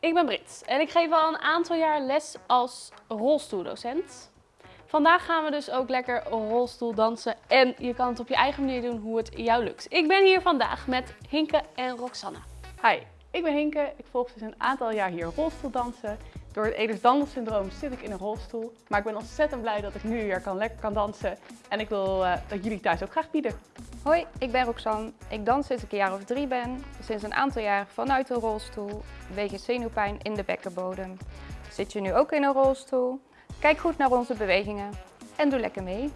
ik ben Brit en ik geef al een aantal jaar les als rolstoeldocent. Vandaag gaan we dus ook lekker rolstoel dansen en je kan het op je eigen manier doen hoe het jou lukt. Ik ben hier vandaag met Hinke en Roxanne. Hi, ik ben Hinke. Ik volg sinds een aantal jaar hier rolstoeldansen. Door het Ehlers-Danlos-syndroom zit ik in een rolstoel. Maar ik ben ontzettend blij dat ik nu weer kan, lekker kan dansen. En ik wil uh, dat jullie thuis ook graag bieden. Hoi, ik ben Roxanne. Ik dans sinds ik een jaar of drie ben. Sinds een aantal jaar vanuit een rolstoel. Wegens zenuwpijn in de bekkenbodem. Zit je nu ook in een rolstoel? Kijk goed naar onze bewegingen. En doe lekker mee.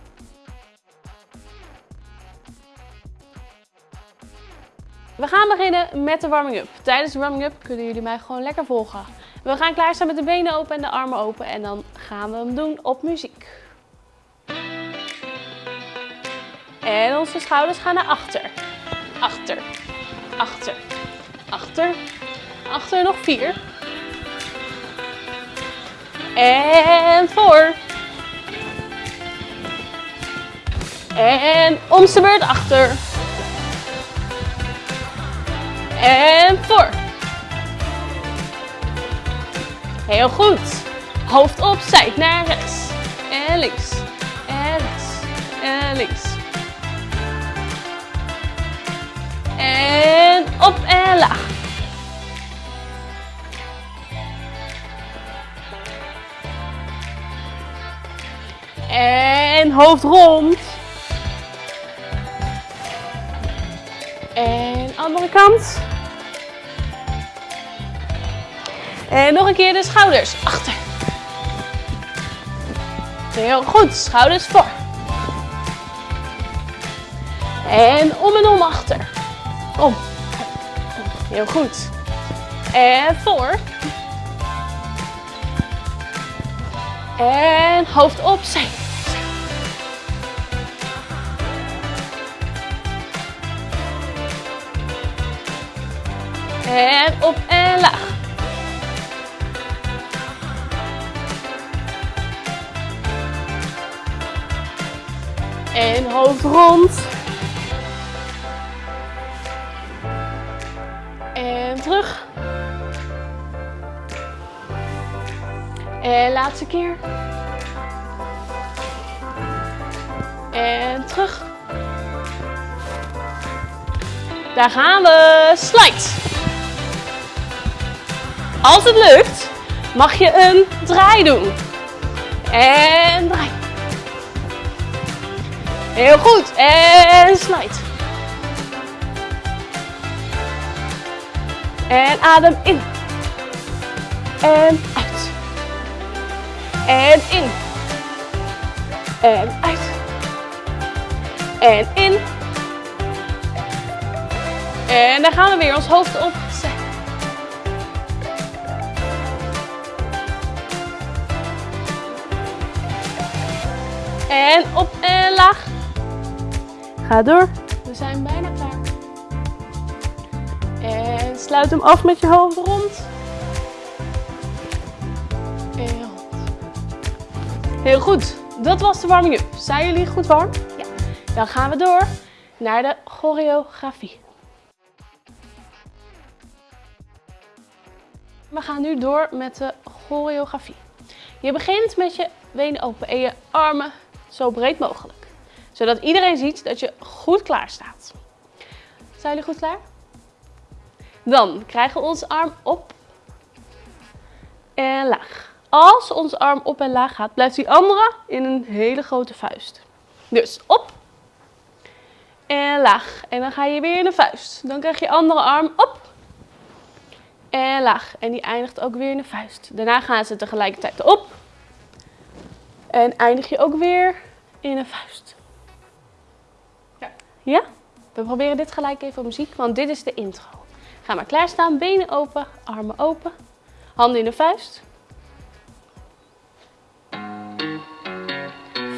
We gaan beginnen met de warming-up. Tijdens de warming-up kunnen jullie mij gewoon lekker volgen. We gaan klaarstaan met de benen open en de armen open en dan gaan we hem doen op muziek. En onze schouders gaan naar achter. Achter, achter, achter, achter nog vier. En voor. En om beurt achter. En voor. Heel goed. Hoofd opzij naar rechts. En links. En rechts. En links. En op en laag. En hoofd rond. En andere kant. En nog een keer de schouders achter. Heel goed, schouders voor. En om en om achter. Om. Heel goed. En voor. En hoofd opzij. En op en laag. En hoofd rond. En terug. En laatste keer. En terug. Daar gaan we. Slide. Als het lukt, mag je een draai doen. En draai. Heel goed. En slide. En adem in. En uit. En in. En uit. En in. En dan gaan we weer ons hoofd op. En op en laag. Ga door. We zijn bijna klaar. En sluit hem af met je hoofd rond. En rond. Heel goed. Dat was de warming-up. Zijn jullie goed warm? Ja. Dan gaan we door naar de choreografie. We gaan nu door met de choreografie. Je begint met je benen open en je armen zo breed mogelijk. Zodat iedereen ziet dat je goed klaar staat. Zijn jullie goed klaar? Dan krijgen we onze arm op en laag. Als onze arm op en laag gaat, blijft die andere in een hele grote vuist. Dus op en laag. En dan ga je weer in een vuist. Dan krijg je andere arm op en laag. En die eindigt ook weer in een vuist. Daarna gaan ze tegelijkertijd op. En eindig je ook weer in een vuist. Ja? We proberen dit gelijk even op muziek, want dit is de intro. Ga maar klaarstaan, benen open, armen open, handen in de vuist.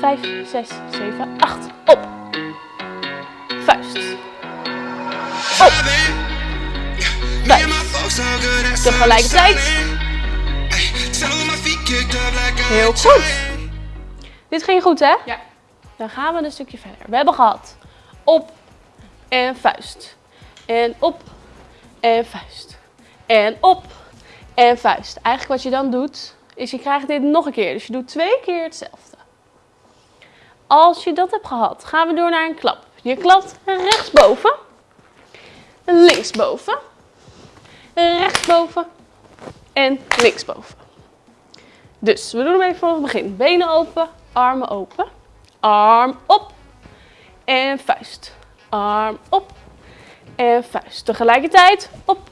5, 6, 7, 8. Op. Vuist. Op. Vuist. Tegelijkertijd. Heel goed. Dit ging goed, hè? Ja. Dan gaan we een stukje verder. We hebben gehad op en vuist. En op en vuist. En op En vuist. Eigenlijk wat je dan doet, is je krijgt dit nog een keer. Dus je doet twee keer hetzelfde. Als je dat hebt gehad, gaan we door naar een klap. Je klapt rechtsboven, linksboven, rechtsboven en linksboven. Dus we doen hem even vanaf het begin. Benen open, armen open. Arm op en vuist. Arm op en vuist. Tegelijkertijd op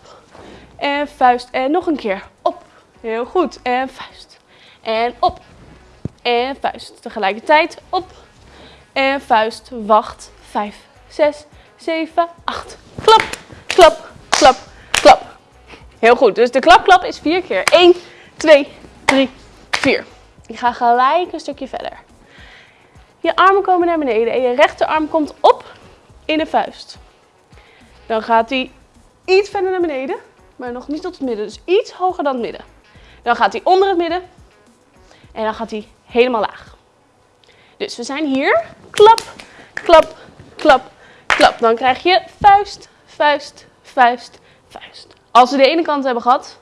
en vuist. En nog een keer op. Heel goed. En vuist. En op en vuist. Tegelijkertijd op en vuist. Wacht. 5, 6, 7, 8. Klap, klap, klap, klap. Heel goed. Dus de klap, klap is vier keer. 1, 2, 3, 4. Ik ga gelijk een stukje verder. Je armen komen naar beneden en je rechterarm komt op in de vuist. Dan gaat hij iets verder naar beneden, maar nog niet tot het midden. Dus iets hoger dan het midden. Dan gaat hij onder het midden en dan gaat hij helemaal laag. Dus we zijn hier. Klap, klap, klap, klap. Dan krijg je vuist, vuist, vuist, vuist. Als we de ene kant hebben gehad,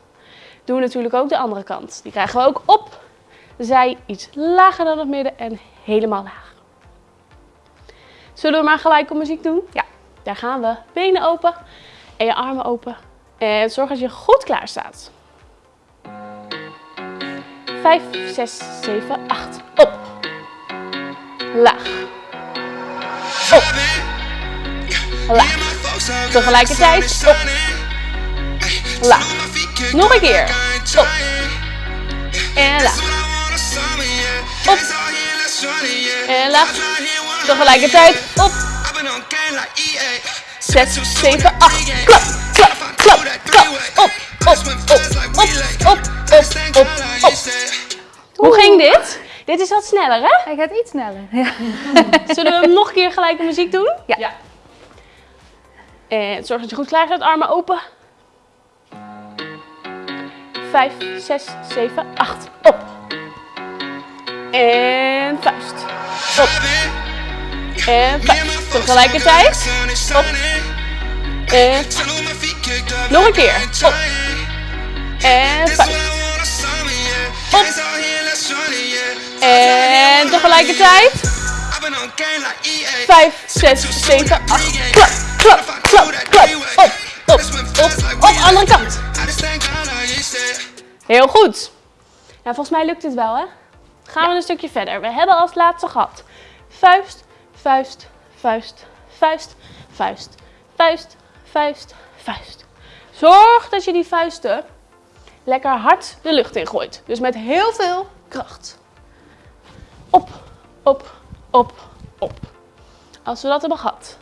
doen we natuurlijk ook de andere kant. Die krijgen we ook op. Zij iets lager dan het midden en helemaal laag. Zullen we maar gelijk op muziek doen? Ja. Daar gaan we. Benen open en je armen open. En zorg dat je goed klaar staat. 5, 6, 7, 8. Op. Laag. Op. Laag. Tegelijkertijd op. Laag. Nog een keer. Op. En laag. Op. En laag. Tegelijkertijd op. 6, 7, 8. Klap, klap, klap, klap. Op, op, op, op, op, op, op, op. Hoe ging dit? Dit is wat sneller, hè? Hij gaat iets sneller. Ja. Zullen we hem nog een keer gelijk de muziek doen? Ja. Ja. En zorg dat je goed klaar staat. Armen open. 5, 6, 7, 8. Op. En vuist. Op. En vuist. Tegelijkertijd. Op. En Nog een keer. Op. En vuist. Op. En tegelijkertijd. 5, 6, 7, 8. Klap, klap, klap, klap. Op, op, op, op. Andere kant. Heel goed. Nou, volgens mij lukt het wel, hè? Gaan we een stukje verder. We hebben als laatste gehad. Vuist, vuist, vuist, vuist, vuist, vuist, vuist, vuist. Zorg dat je die vuisten lekker hard de lucht in gooit. Dus met heel veel kracht. Op, op, op, op. Als we dat hebben gehad,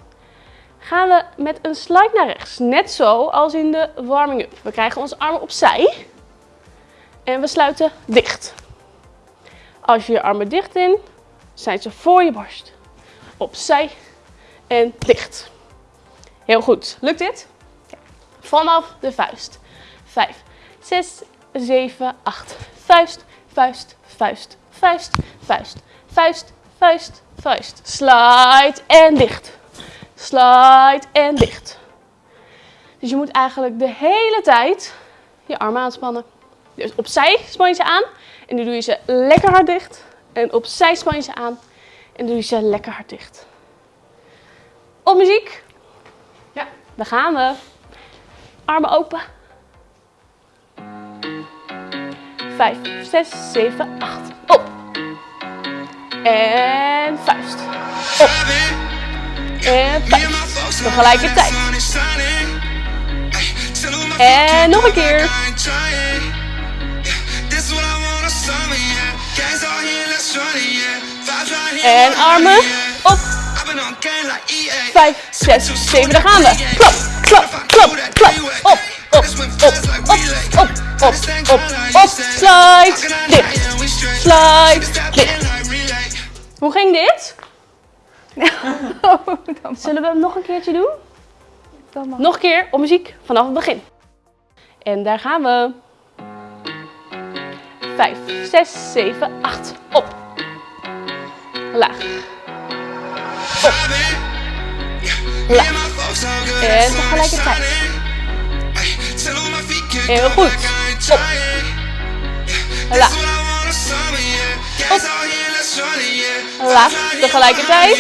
gaan we met een slide naar rechts. Net zo als in de warming-up. We krijgen onze armen opzij en we sluiten dicht. Als je je armen dicht in, zijn ze voor je borst. Opzij en dicht. Heel goed. Lukt dit? Vanaf de vuist. 5, 6, 7, 8. Vuist, vuist, vuist, vuist, vuist, vuist, vuist, vuist. Slide en dicht. Slide en dicht. Dus je moet eigenlijk de hele tijd je armen aanspannen. Dus opzij span je ze aan en nu doe je ze lekker hard dicht. En opzij span je ze aan en doe je ze lekker hard dicht. Op muziek. Ja. Daar gaan we. Armen open. 5, 6, 7, 8. Op. En vuist. Op. En vuist. Tegelijkertijd. En nog een keer. En armen op. 5, 6, 7, daar gaan we. Klap, klap, klap, klap. Op, op, op, op, op, op, op, op. Slide, dicht. Slide, dicht. Hoe ging dit? Zullen we hem nog een keertje doen? Nog een keer op muziek vanaf het begin. En daar gaan we. 5, 6, 7, 8. Op. Laag. Op. Laag. En tegelijkertijd. Heel goed. Laag. Op. Laag. Tegelijkertijd.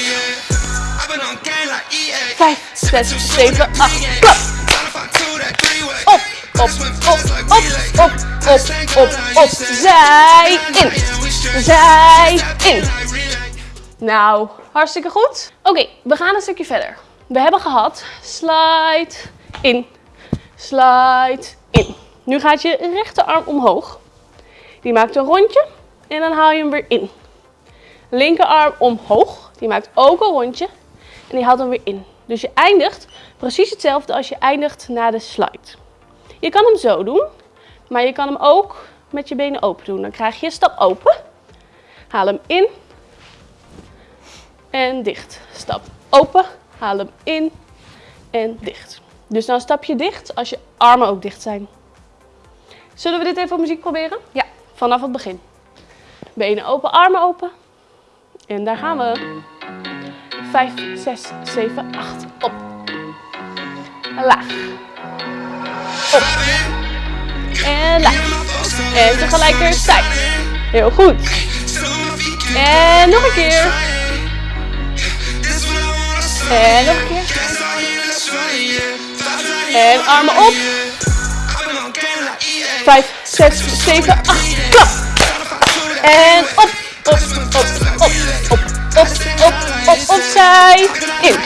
5, 6, 7, 8. Klap. Op, op, op, op, op, op, op, op. Zij in. Zij in. Nou, hartstikke goed. Oké, we gaan een stukje verder. We hebben gehad slide in, slide in. Nu gaat je rechterarm omhoog. Die maakt een rondje en dan haal je hem weer in. Linkerarm omhoog. Die maakt ook een rondje en die haalt hem weer in. Dus je eindigt precies hetzelfde als je eindigt na de slide. Je kan hem zo doen, maar je kan hem ook met je benen open doen. Dan krijg je een stap open. Haal hem in en dicht. Stap open, haal hem in en dicht. Dus dan stap je dicht als je armen ook dicht zijn. Zullen we dit even op muziek proberen? Ja. Vanaf het begin. Benen open, armen open. En daar gaan we. 5, 6, 7, 8. Op. Laag. Op. En laag. En tegelijkertijd. Heel goed. En nog een keer. En nog een keer. En armen op. 5, 6, 7, 8. Klap. En op, op, op, op, op, op, op, op, opzij, in,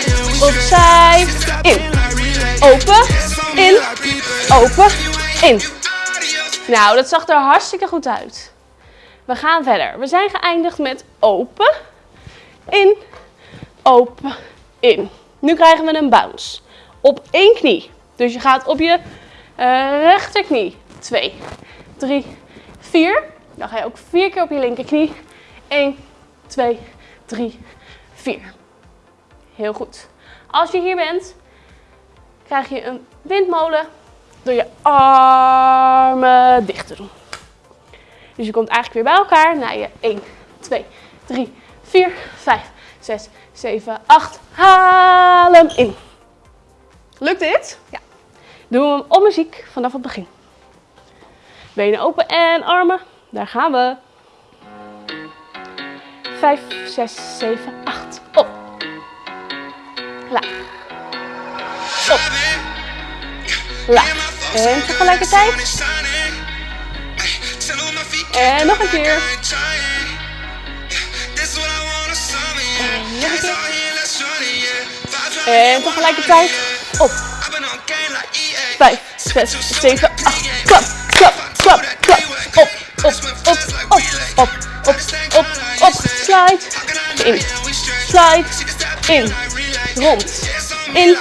opzij, in, open, in, open, in. Nou, dat zag er hartstikke goed uit. We gaan verder. We zijn geëindigd met open, in, open, in. Nu krijgen we een bounce. Op één knie. Dus je gaat op je uh, rechterknie. 2, 3, 4. Dan ga je ook vier keer op je linkerknie. 1, 2, 3, 4. Heel goed. Als je hier bent, krijg je een windmolen door je armen dicht te doen. Dus je komt eigenlijk weer bij elkaar naar je 1, 2, 3, 4, 5, 6, 7, 8. Haal hem in. Lukt dit? Ja. Doen we hem op muziek vanaf het begin. Benen open en armen. Daar gaan we. 5, 6, 7, 8. Op. Laag. Op. Laag. En tegelijkertijd. En nog een keer. En tegelijkertijd. Op. 5, 6, 7, 8. Klap, klap, klap, klap. Op, op, op, op, op, op, op, op. Slide. In. Slide. In. Rond. In.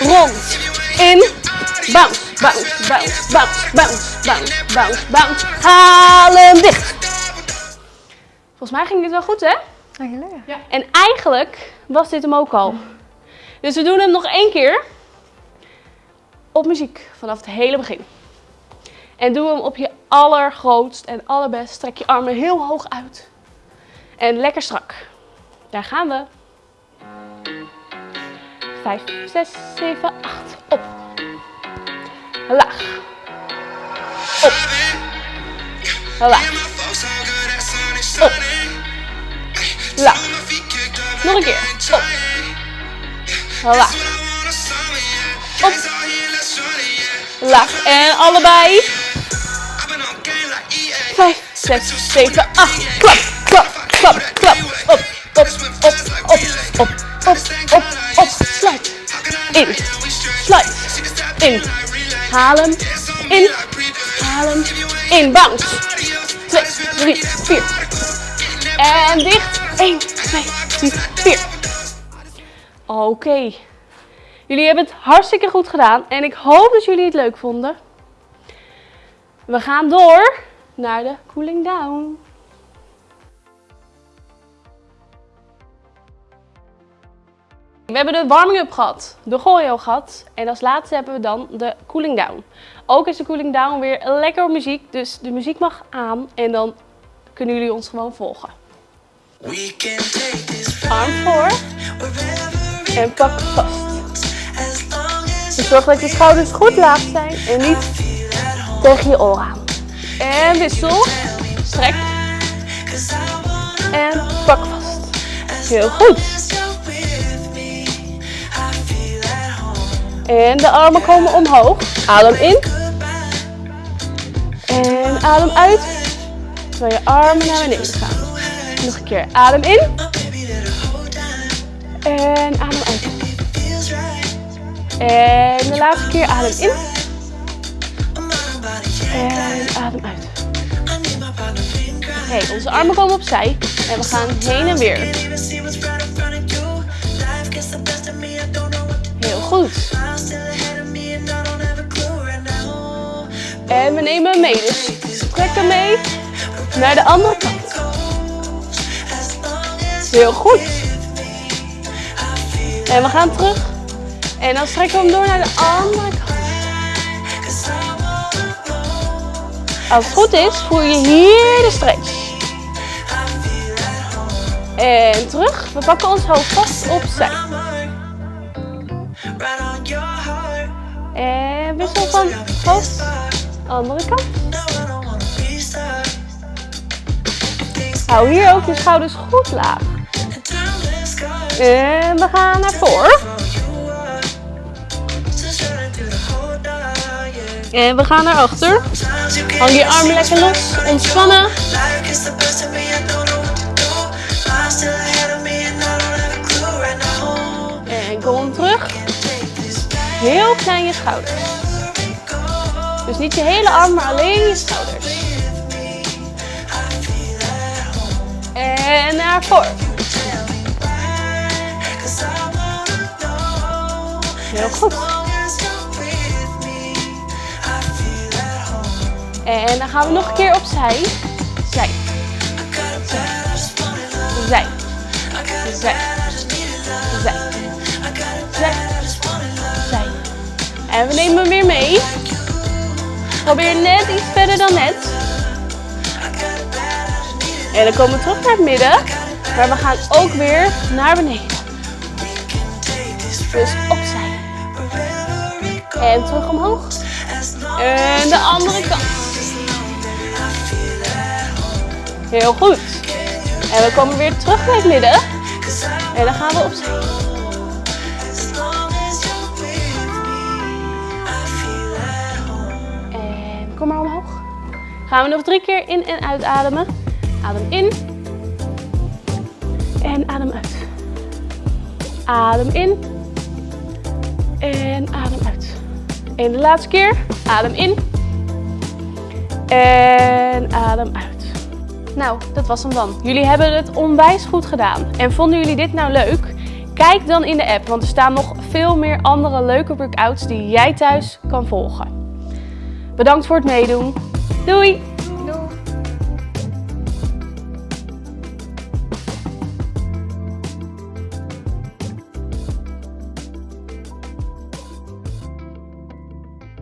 Rond. In. Bounce, bounce, bounce, bounce, bounce, bounce, bounce, bounce. Haal hem dicht. Volgens mij ging dit wel goed, hè? Ja. En eigenlijk was dit hem ook al. Dus we doen hem nog één keer. Op muziek, vanaf het hele begin. En doe hem op je allergrootst en allerbest. Strek je armen heel hoog uit. En lekker strak. Daar gaan we. 5, 6, 7, 8. Op. Laag. Op. Laag. Op. Nog een keer. Laag. Op. Laag. En allebei. 5, 6, 7, 8. Klap, klap, klap, klap. Op, op, op, op, op, op, op, op. Sluit. In. Sluit. In. Haal hem. In. Haal hem. In. Bounce. 2, 3, 4. En dicht. 1, 2, 3, 4. Oké. Jullie hebben het hartstikke goed gedaan en ik hoop dat jullie het leuk vonden. We gaan door naar de cooling down. We hebben de warming-up gehad, de choreo gehad en als laatste hebben we dan de cooling down. Ook is de cooling down weer lekker muziek, dus de muziek mag aan en dan kunnen jullie ons gewoon volgen. We can take this Arm voor en pak vast. Dus zorg dat je schouders goed laag zijn en niet tegen je oor aan. En wissel. Strek. En pak vast. Heel goed. En de armen komen omhoog. Adem in. En adem uit. Terwijl je armen naar beneden gaan. Nog een keer. Adem in. En adem uit. En de laatste keer adem in. En adem uit. Oké, onze armen komen opzij. En we gaan heen en weer. Heel goed. En we nemen hem mee. Dus trek hem mee naar de andere kant. Heel goed. En we gaan terug. En dan strekken we hem door naar de andere kant. Als het goed is, voel je hier de stretch. En terug. We pakken ons hoofd vast opzij. En wissel van hoofd. Andere kant. Hou hier ook je schouders goed laag. En we gaan naar voren. En we gaan naar achter. Hang je armen lekker los. Ontspannen. En kom terug. Heel klein je schouders. Dus niet je hele arm, maar alleen je schouders. En naar voren. Heel goed. En dan gaan we nog een keer opzij. Zij. Zij. Zij. Zij. Zij. Zij. En we nemen hem weer mee. Probeer net iets verder dan net. En dan komen we terug naar het midden. Maar we gaan ook weer naar beneden. Dus opzij. En terug omhoog. En de andere kant. Heel goed. En we komen weer terug naar het midden. En dan gaan we opzij. En kom maar omhoog. Gaan we nog drie keer in en uitademen. Adem in. En adem uit. Adem in. En adem. En de laatste keer. Adem in. En adem uit. Nou, dat was hem dan. Jullie hebben het onwijs goed gedaan. En vonden jullie dit nou leuk? Kijk dan in de app, want er staan nog veel meer andere leuke workouts die jij thuis kan volgen. Bedankt voor het meedoen. Doei!